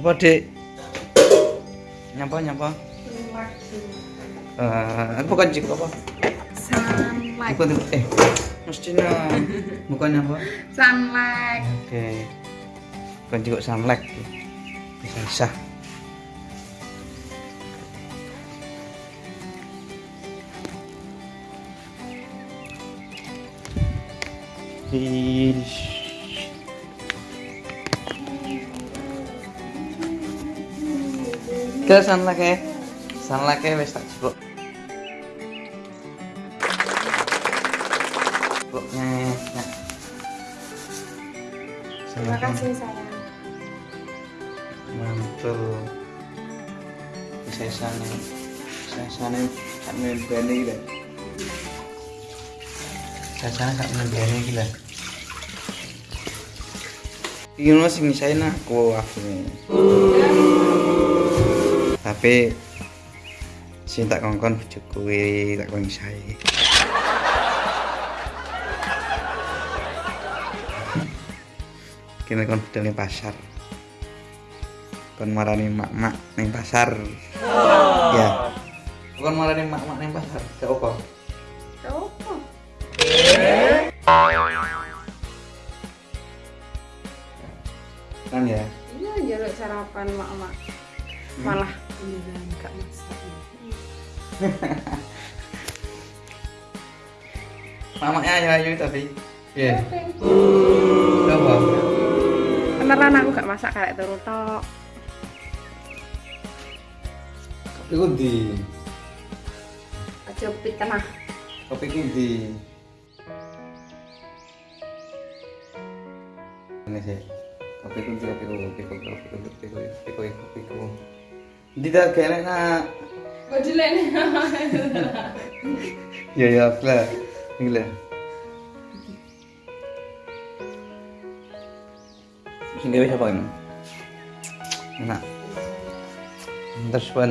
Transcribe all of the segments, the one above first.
Apa dek? Nyapa nyapa? Eh, aku bukan cik apa? sunlight Bukan eh mestinya bukan apa? sunlight Oke. Bukan juga samlek. Bisa sah. Ish. Ke sunlight ya. Sunlight ya wis tak jebok. Jeboknya. Nah. terima kasih sayang mantul sesane sesane sak membene iki lho sesane sak membene iki lho iki mah sing nyisain aku aku tapi sing tak kongkon bojoku kuwi tak kon nyisain kene kon budal pasar. Kon marani mak-mak ning pasar. Ya. Kon marani mak-mak ning pasar gak apa? Apa. Kan ya? Iya jaluk sarapan mak mak malah beneran gak masak mamanya ayu ayu tapi ya apa beneran aku gak masak kayak turu tok. Kopi ku di. Aja pit tengah. Kopi ku di. Ini sih. Kopi ku di kopi ku kopi ku kopi ku kopi ku kopi ku kopi ku tidak kayaknya nak Bajulan ya ya lah. Gila sing gawe siapa ini? Enak. Terus pun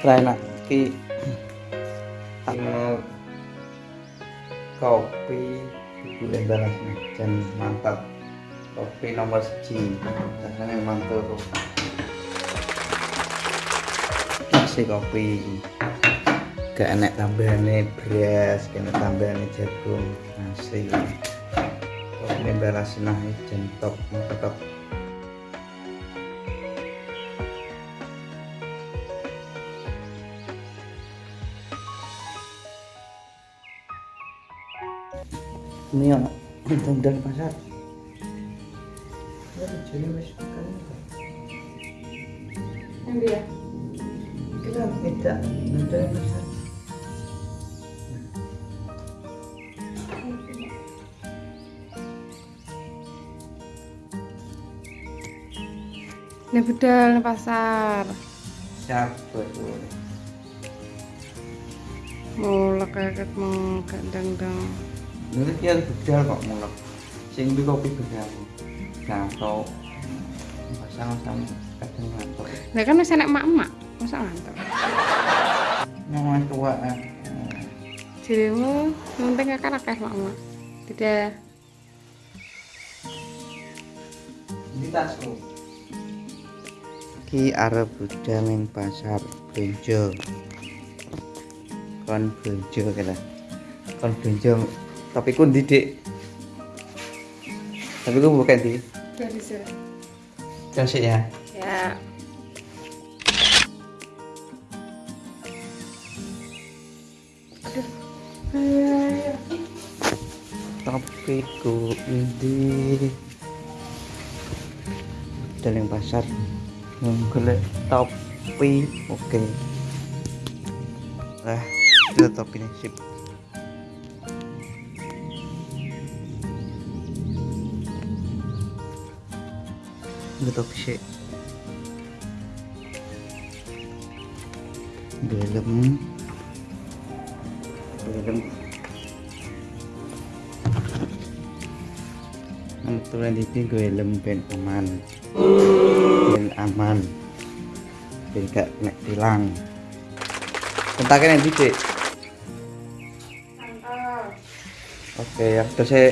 try enak ki. Kopi bulan balas dan mantap kopi nomor siji rasanya mantap nasi kopi. Gak enak tambahannya beras gak enak tambahannya jagung nasi kopi balas nah mantap ini ya untung dari pasar ini budal pasar siapa tuh mau leket mau Ini kok mulek. Sing kopi bedal. Ngantuk. Pasang sama kadang ngantuk. Lah kan masih enak mak-mak, masa ngantuk. Nyaman tua. eh. Dirimu penting akan akeh mak-mak. Tidak Di tasku. Ki arep budal ning pasar Benjo. Kon Benjo kira. Kon Benjo. Tapi ku ndi, Dik? Tapi ku bukan di. Dari sini. Kasih ya. Ya. Aduh. Ayo, ayo. Tapi ku ndi. Budal ning pasar. Golek topi. Oke. Lah, itu topi nih sip. Sih. Belum. Belum. Kebetulan ini gue helm ben aman ben aman ben gak kena tilang Bentaknya yang didik. Mantap. Oke, terus saya.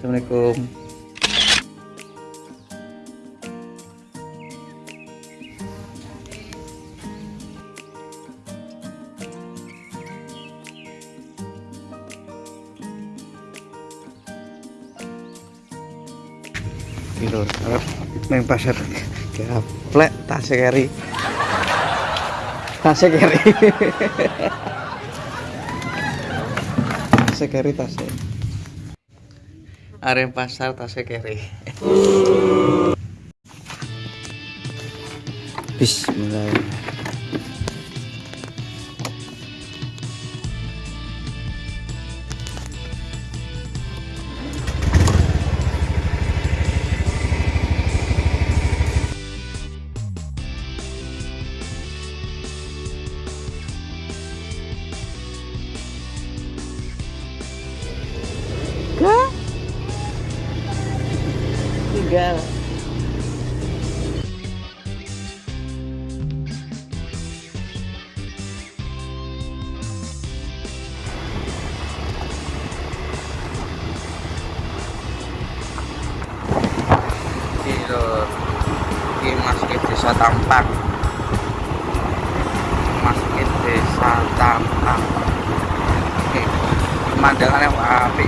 Assalamualaikum. Arep neng pasar gaplek tasnya keri. Tasnya keri. tasnya keri tasnya. Arem pasar tasnya keri. Bismillah. Kilo Ini masjid desa Tampang. Masjid desa Tampang. Oke Pemandangannya api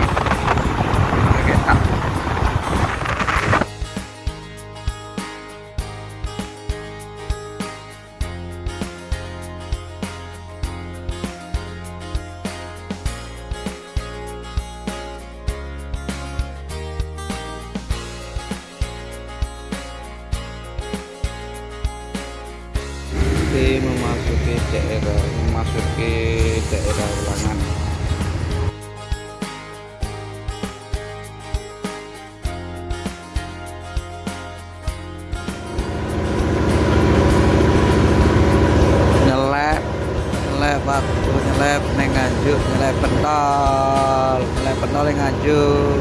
Ini memasuki daerah memasuki daerah ulangan nyelep nyelep waktu nyelep neng nganjuk nyelep pentol nyelep pentol yang nganjuk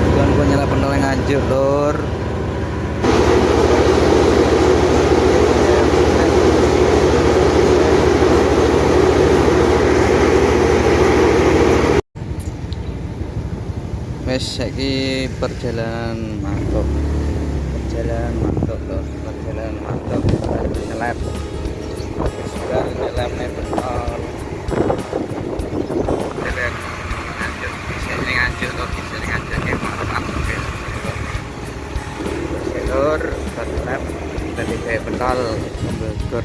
bukan gua nyelep pentol yang nganjuk lur wes saiki perjalanan mantap perjalanan mantap tuh perjalanan mantap Baru nyelep wes baru nyelep nih lanjut bisa ini lanjut tuh bisa ini lanjut kayak mantap jalur nyelep tadi kayak betul membelur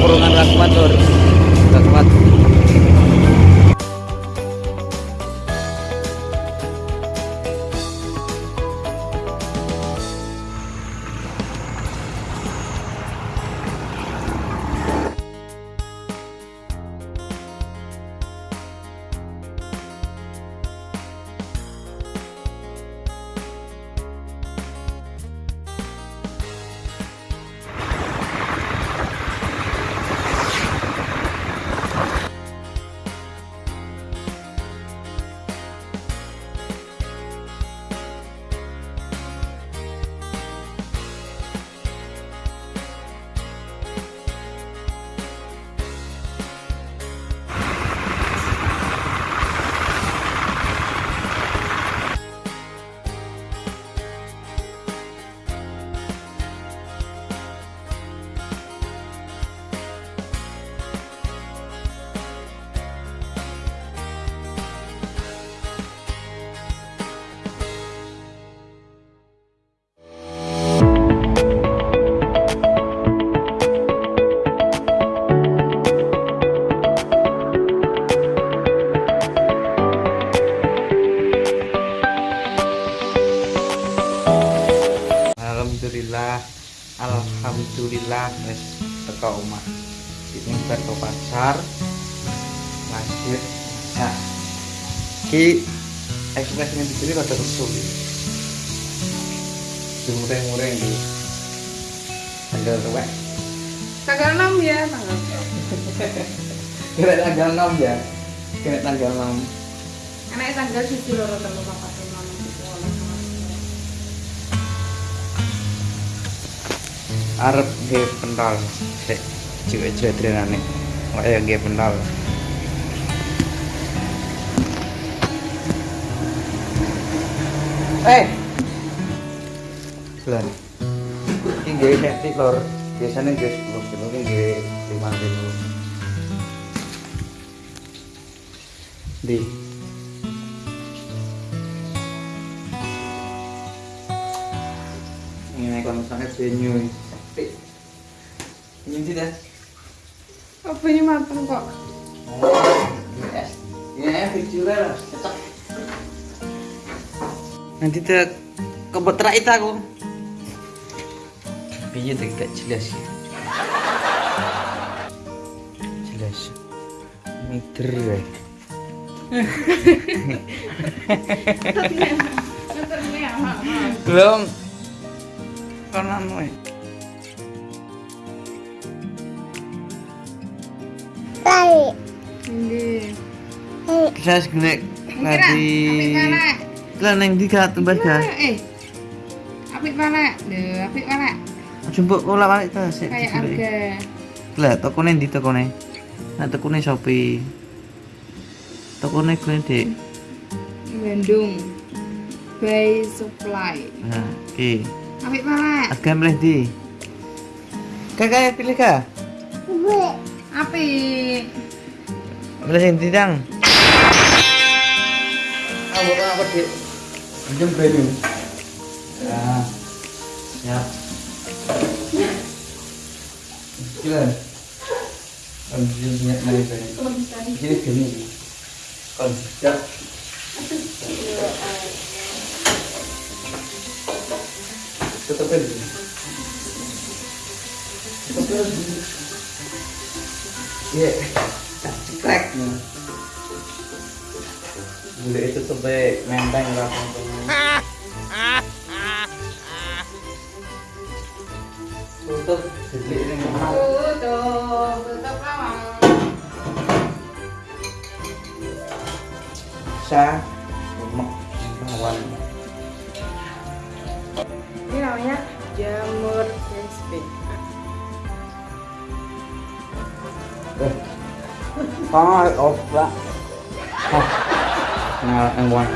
kurungan rakmat masak ki ekspresinya di sini rada kesel mureng-mureng di tanggal tuwek tanggal 6 ya tanggal kira tanggal 6 ya? Kira tanggal 6 enak tanggal siji loro telu papat lima enam tujuh delapan arep nggih pentol sik. Cilik-cilik drenane kok ya nggih pentol eh Lan. Setik lor. Biasanya nggih 10 kilo iki nggih 5 kilo. Di. Ini. Ini tidak. apa ini mateng kok Yes. Ini video lah, cocok. Nanti tak kebot terakhir aku. Piye tuh gak jelas ya. Jelas. Meter ya. Belum. Konan wae. nggih Saya Mungkin tadi. Lah neng di kat tempat eh apik mana lho apik mana Jemput kula balik ta sik. kayak harga Lah tokone ndi tokone? Nah tokone Shopee. Tokone kuwi Dik. Bandung by supply Nah, iki. apik mana Harga milih di. Kakak pilih kah? apik Milih sing ndi? Aku apa, Dik? Anjem benu. Ya. Siap. Gila. Ambil minyak mari benu. Ini benu. Tidak tutup aja. Tutup aja. Iya. Cekrek. Bule itu tuh baik. Menteng lah Tutup, jadi ini tutup tutup lawang Sa, lemak, bawang. ini namanya jamur crispy Eh, ah, off lah. Yang wong.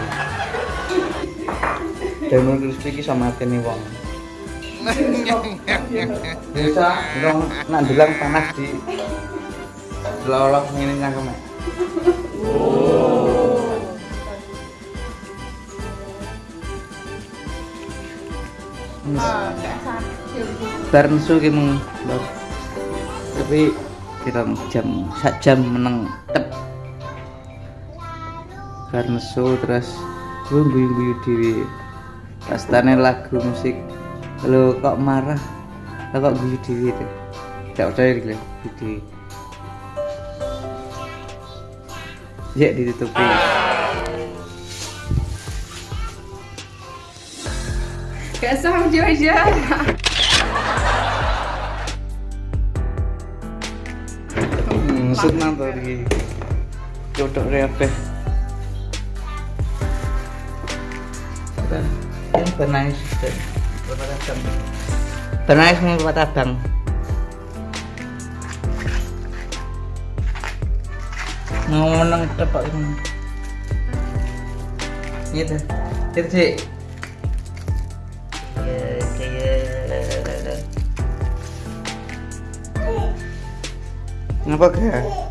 Demon crispy ki sama kene wong. Bisa, dong, nak bilang panas di lolok ini cangkem. ah gak sakit bar nesu ki mung. Tapi kita jam sak jam meneng tep. Bar nesu terus gue guyu-guyu dhewe. Pastane lagu musik. Lo kok marah? Lo kok guyu dhewe itu? Gak percaya gitu. Guyu. Ya ditutupi. gak sama aja Hmm, senang tuh di reape. Ini benais dan berpatah Benais mau berpatah bang. Mau menang tepak ini. Gitu. Itu sih. Ya, kayak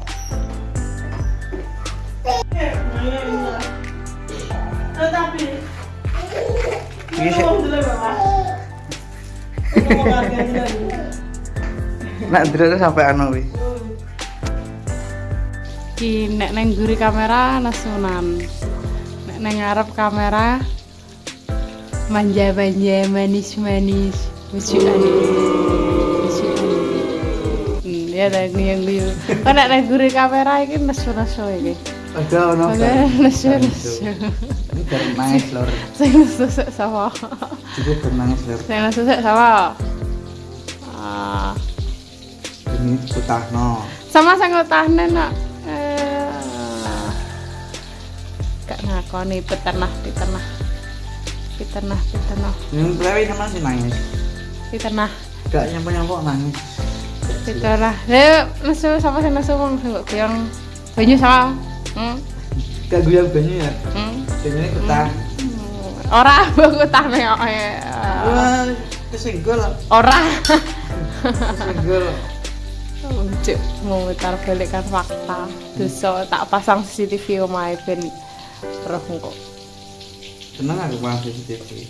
Nak dulu sampai anu wis. Ki nek neng guri kamera nasunan. Nek neng ngarep kamera manja-manja manis-manis. Lucu Lucu ya nek guyu-guyu kok nek nang guri kamera iki nesu-nesu iki Ada ono. Oke, nesu-nesu Ini biar nangis lor. sing nesu sik sama Juga biar nangis lor. sing nesu sik sama ah Ini putahno. sama sing ngutahne nak eh, gak ngakoni petenah petenah petenah petenah Yang plewi sama sih nangis. petenah Gak nyampe nyampe nangis. petenah ya nesu sama sing nesu wong sing kok banyu sama hmm? Gak banyu ya. hmm? Banyu ini putah. ora aku tah mengoke Wah, kesenggol. ora Kesenggol. Cuk, memutar balikkan fakta dosa tak pasang CCTV omahe ben roh engko Seneng aku pas CCTV.